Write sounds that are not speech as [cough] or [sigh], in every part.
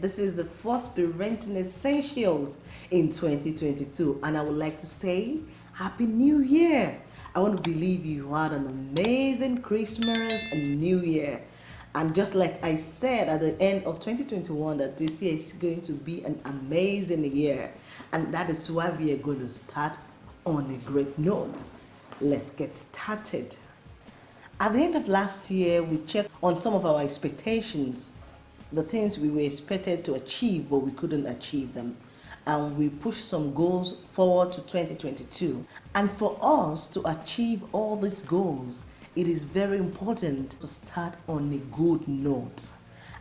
This is the first parenting essentials in 2022, and I would like to say Happy New Year! I want to believe you had an amazing Christmas and New Year. And just like I said at the end of 2021, that this year is going to be an amazing year. And that is why we are going to start on a great note. Let's get started. At the end of last year, we checked on some of our expectations, the things we were expected to achieve, but we couldn't achieve them. And we pushed some goals forward to 2022. And for us to achieve all these goals, it is very important to start on a good note.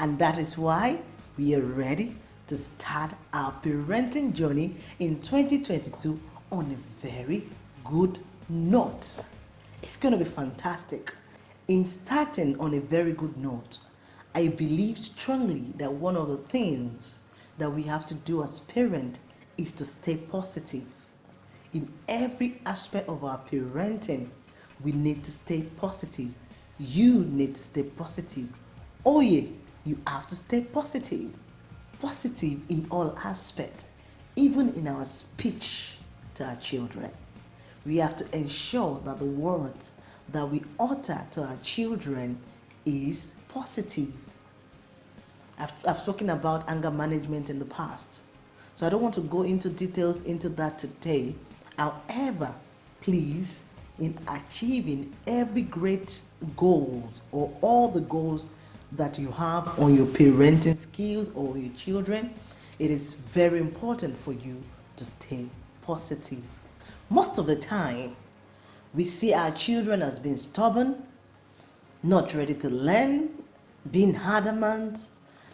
And that is why we are ready to start our parenting journey in 2022 on a very good note. It's going to be fantastic. In starting on a very good note, I believe strongly that one of the things that we have to do as parents is to stay positive. In every aspect of our parenting, we need to stay positive. You need to stay positive. Oh yeah, you have to stay positive. Positive in all aspects, even in our speech to our children. We have to ensure that the words that we utter to our children is positive. I've, I've spoken about anger management in the past, so I don't want to go into details into that today. However, please in achieving every great goal or all the goals that you have on your parenting skills or your children, it is very important for you to stay positive. Most of the time, we see our children as being stubborn, not ready to learn, being adamant,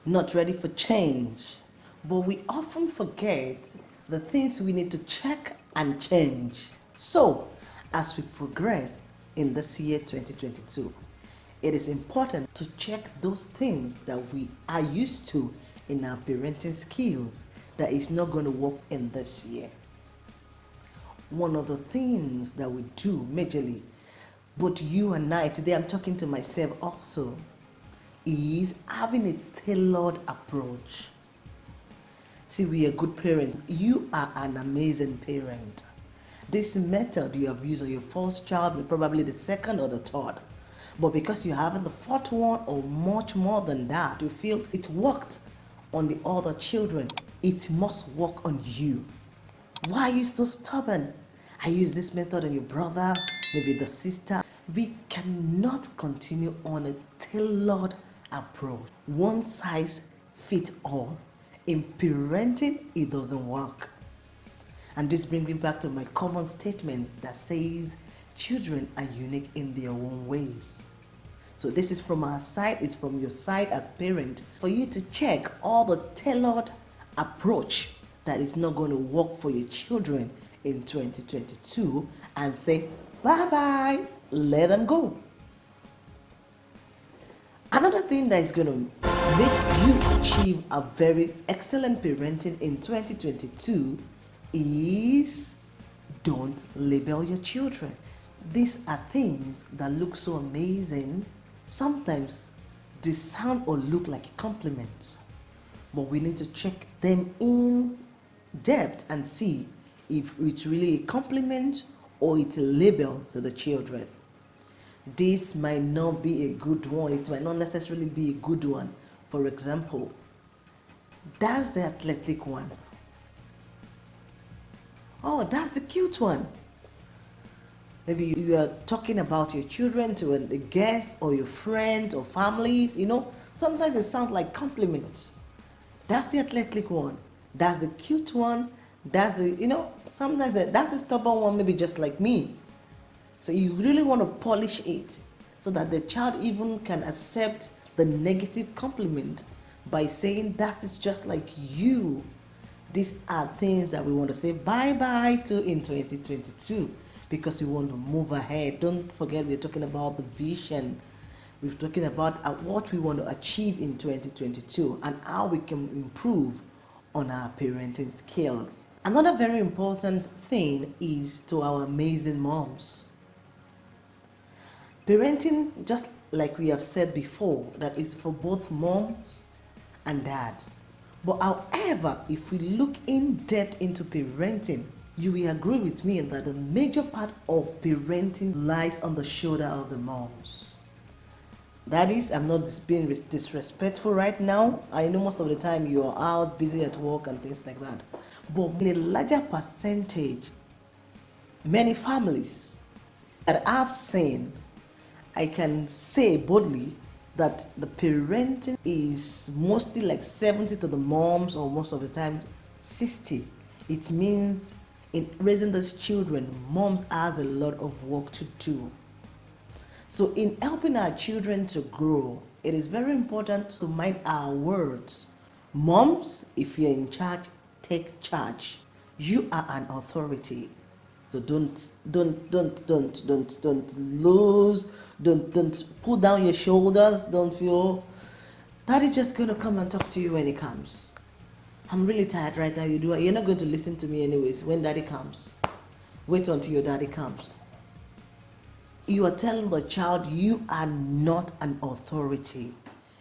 not ready for change. But we often forget the things we need to check and change. So, as we progress in this year 2022. It is important to check those things that we are used to in our parenting skills that is not going to work in this year. One of the things that we do majorly, both you and I, today I'm talking to myself also, is having a tailored approach. See, we are good parents. You are an amazing parent. This method you have used on your first child, probably the second or the third. But because you haven't the fourth one or much more than that, you feel it worked on the other children. It must work on you. Why are you so stubborn? I use this method on your brother, maybe the sister. We cannot continue on a tailored approach. One size fits all. In parenting, it doesn't work. And this brings me back to my common statement that says children are unique in their own ways. So this is from our side, it's from your side as parent for you to check all the tailored approach that is not going to work for your children in 2022 and say bye-bye, let them go. Another thing that is going to make you achieve a very excellent parenting in 2022 is don't label your children. These are things that look so amazing. Sometimes they sound or look like compliments, but we need to check them in depth and see if it's really a compliment or it's a label to the children. This might not be a good one. It might not necessarily be a good one. For example, that's the athletic one. Oh, that's the cute one. Maybe you are talking about your children to a guest or your friend or families, you know. Sometimes it sounds like compliments. That's the athletic one. That's the cute one. That's the, you know, sometimes that's the stubborn one, maybe just like me. So you really want to polish it so that the child even can accept the negative compliment by saying that is just like you. These are things that we want to say bye-bye to in 2022 because we want to move ahead. Don't forget we're talking about the vision. We're talking about uh, what we want to achieve in 2022 and how we can improve on our parenting skills. Another very important thing is to our amazing moms. Parenting, just like we have said before, that is for both moms and dads But however, if we look in depth into parenting, you will agree with me that the major part of parenting lies on the shoulder of the moms. That is, I'm not being disrespectful right now. I know most of the time you're out busy at work and things like that. But in a larger percentage, many families that I've seen, I can say boldly that the parenting is mostly like 70 to the moms or most of the time 60. It means in raising those children, moms has a lot of work to do. So in helping our children to grow, it is very important to mind our words. Moms, if you're in charge, take charge. You are an authority. So don't don't don't don't don't don't lose, don't don't pull down your shoulders, don't feel daddy's just gonna come and talk to you when he comes. I'm really tired right now. You do you're not going to listen to me anyways when daddy comes. Wait until your daddy comes. You are telling the child you are not an authority.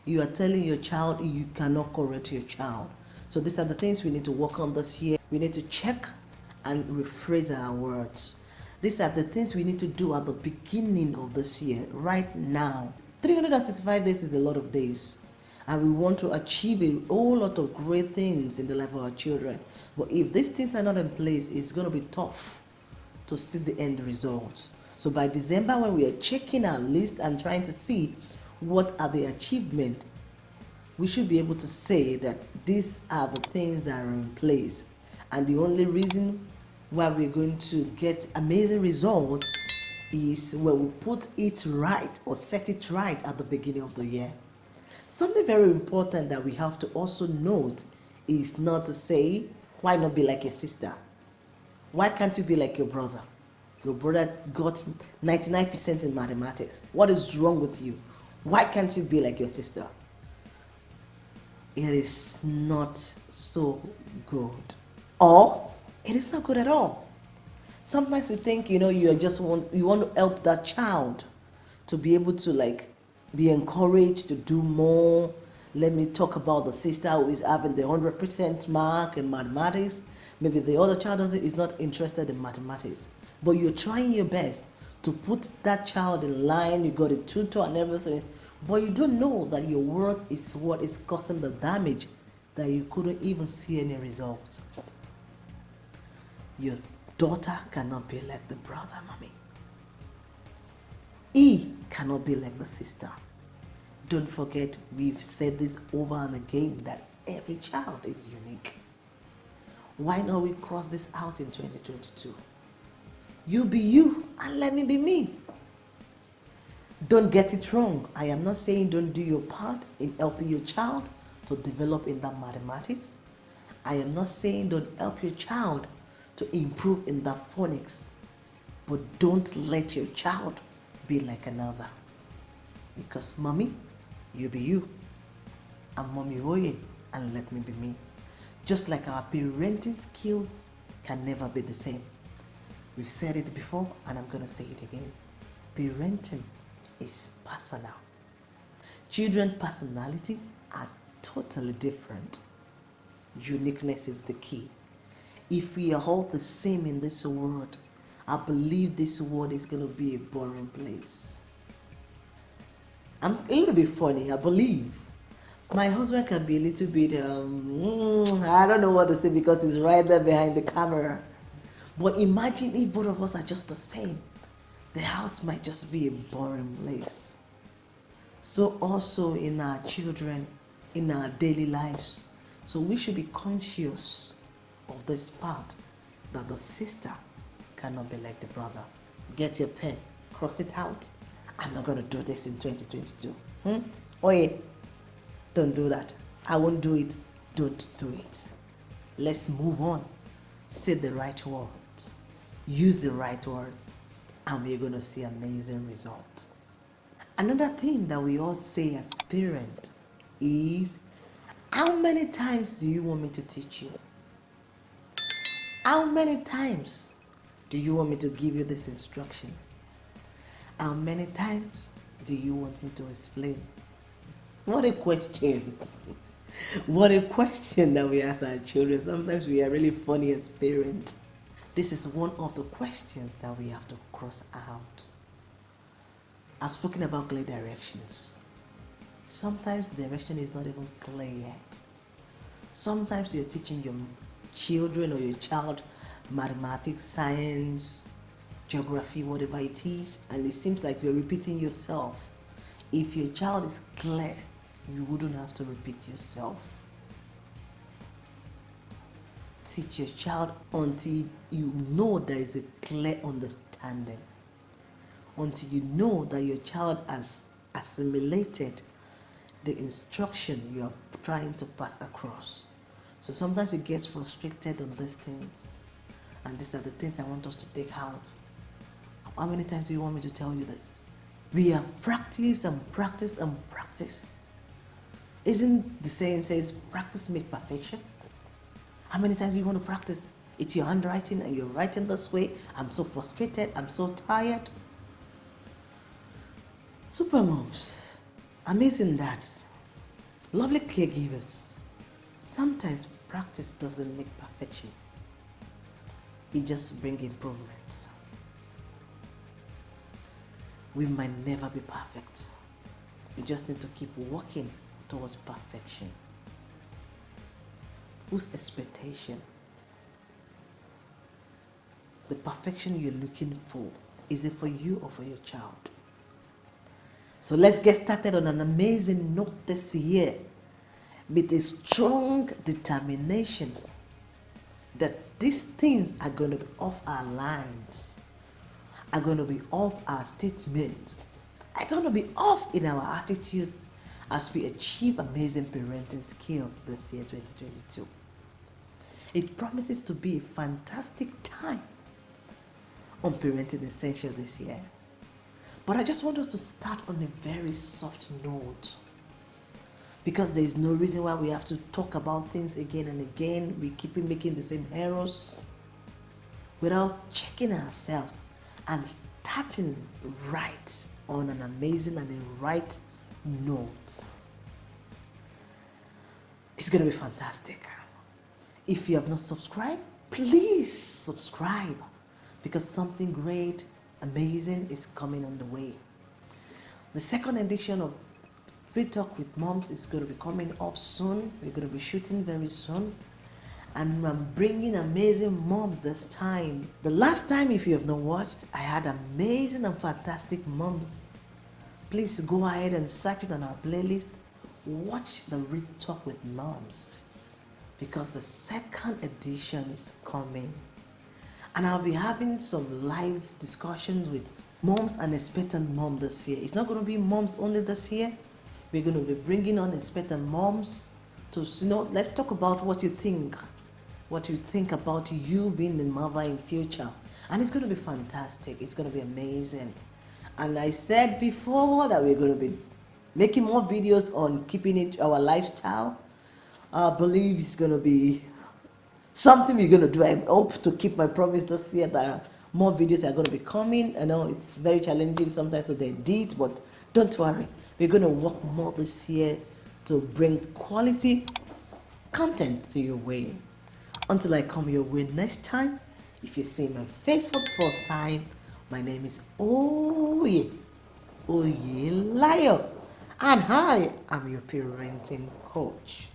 You are telling your child you cannot correct your child. So these are the things we need to work on this year. We need to check and rephrase our words. These are the things we need to do at the beginning of this year, right now. 365 days is a lot of days. And we want to achieve a whole lot of great things in the life of our children. But if these things are not in place, it's going to be tough to see the end result. So by December, when we are checking our list and trying to see what are the achievements we should be able to say that these are the things that are in place. And the only reason why we're going to get amazing results is when we put it right or set it right at the beginning of the year. Something very important that we have to also note is not to say, why not be like your sister? Why can't you be like your brother? Your brother got 99% in mathematics. What is wrong with you? Why can't you be like your sister? it is not so good or it is not good at all. Sometimes you think you know you just want you want to help that child to be able to like be encouraged to do more. Let me talk about the sister who is having the 100% mark in mathematics. Maybe the other child is not interested in mathematics. But you're trying your best to put that child in line. You got a tutor and everything. But you don't know that your words is what is causing the damage that you couldn't even see any results. Your daughter cannot be like the brother, mommy. He cannot be like the sister. Don't forget, we've said this over and again that every child is unique. Why not we cross this out in 2022? You be you and let me be me. Don't get it wrong. I am not saying don't do your part in helping your child to develop in that mathematics. I am not saying don't help your child to improve in that phonics. But don't let your child be like another. Because mommy, you be you. And mommy oh, oye, and let me be me. Just like our parenting skills can never be the same. We've said it before and I'm to say it again. Parenting is personal. Children's personality are totally different. Uniqueness is the key. If we are all the same in this world, I believe this world is going to be a boring place. I'm a little bit funny, I believe. My husband can be a little bit, um, mm, I don't know what to say because he's right there behind the camera. But imagine if both of us are just the same the house might just be a boring place. So also in our children, in our daily lives. So we should be conscious of this part that the sister cannot be like the brother. Get your pen, cross it out. I'm not going to do this in 2022. Hmm? Oh yeah, don't do that. I won't do it. Don't do it. Let's move on. Say the right words. Use the right words and we're going to see amazing results. Another thing that we all say as parents is, how many times do you want me to teach you? How many times do you want me to give you this instruction? How many times do you want me to explain? What a question. [laughs] what a question that we ask our children. Sometimes we are really funny as parents. This is one of the questions that we have to cross out. I've spoken about clear directions. Sometimes the direction is not even clear yet. Sometimes you're teaching your children or your child mathematics, science, geography, whatever it is, and it seems like you're repeating yourself. If your child is clear, you wouldn't have to repeat yourself. Teach your child until you know there is a clear understanding. Until you know that your child has assimilated the instruction you are trying to pass across. So sometimes we get frustrated on these things. And these are the things I want us to take out. How many times do you want me to tell you this? We have practiced and practiced and practiced. Isn't the saying says practice make perfection? How many times do you want to practice? It's your handwriting and you're writing this way. I'm so frustrated. I'm so tired. Super moms, amazing dads, lovely caregivers. Sometimes practice doesn't make perfection. It just brings improvement. We might never be perfect. We just need to keep working towards perfection. Whose expectation? The perfection you're looking for, is it for you or for your child? So let's get started on an amazing note this year with a strong determination that these things are going to be off our lines, are going to be off our statements, are going to be off in our attitude as we achieve amazing parenting skills this year 2022. It promises to be a fantastic time on Parenting Essential this year. But I just want us to start on a very soft note. Because there is no reason why we have to talk about things again and again. We keep making the same errors without checking ourselves and starting right on an amazing and a right note. It's going to be fantastic. If you have not subscribed, please subscribe because something great amazing is coming on the way. The second edition of Free Talk with Moms is going to be coming up soon. We're going to be shooting very soon. And I'm bringing amazing moms this time. The last time, if you have not watched, I had amazing and fantastic moms. Please go ahead and search it on our playlist. Watch the Free Talk with Moms because the second edition is coming and I'll be having some live discussions with moms and expectant mom this year. It's not going to be moms only this year. We're going to be bringing on expectant moms to, you know, let's talk about what you think, what you think about you being the mother in future. And it's going to be fantastic. It's going to be amazing. And I said before that we're going to be making more videos on keeping it our lifestyle. I believe it's going to be something we're going to do. I hope to keep my promise this year that more videos are going to be coming. I know it's very challenging sometimes so edit, but don't worry. We're going to work more this year to bring quality content to your way. Until I come your way next time, if you see my face for the first time, my name is Oye, Oye Layo, and hi, I'm your parenting coach.